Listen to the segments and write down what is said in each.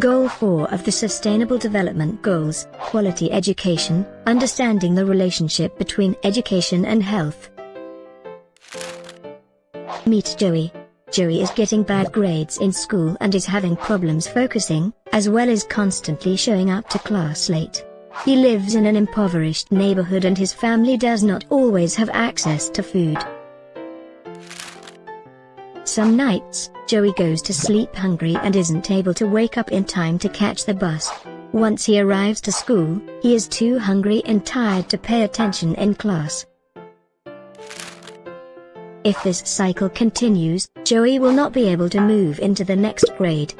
Goal 4 of the Sustainable Development Goals, Quality Education, Understanding the Relationship Between Education and Health. Meet Joey. Joey is getting bad grades in school and is having problems focusing, as well as constantly showing up to class late. He lives in an impoverished neighborhood and his family does not always have access to food. Some nights, Joey goes to sleep hungry and isn't able to wake up in time to catch the bus. Once he arrives to school, he is too hungry and tired to pay attention in class. If this cycle continues, Joey will not be able to move into the next grade.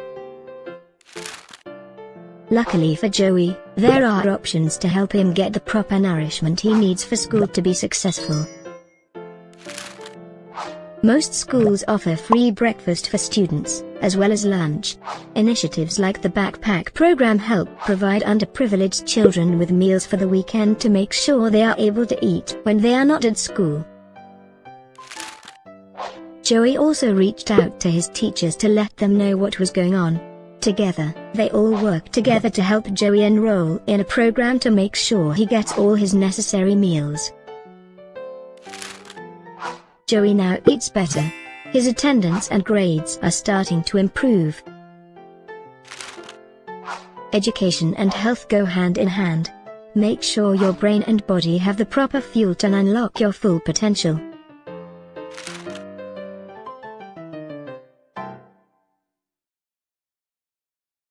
Luckily for Joey, there are options to help him get the proper nourishment he needs for school to be successful. Most schools offer free breakfast for students, as well as lunch. Initiatives like the Backpack program help provide underprivileged children with meals for the weekend to make sure they are able to eat when they are not at school. Joey also reached out to his teachers to let them know what was going on. Together, they all work together to help Joey enroll in a program to make sure he gets all his necessary meals. Joey now eats better. His attendance and grades are starting to improve. Education and health go hand in hand. Make sure your brain and body have the proper fuel to unlock your full potential.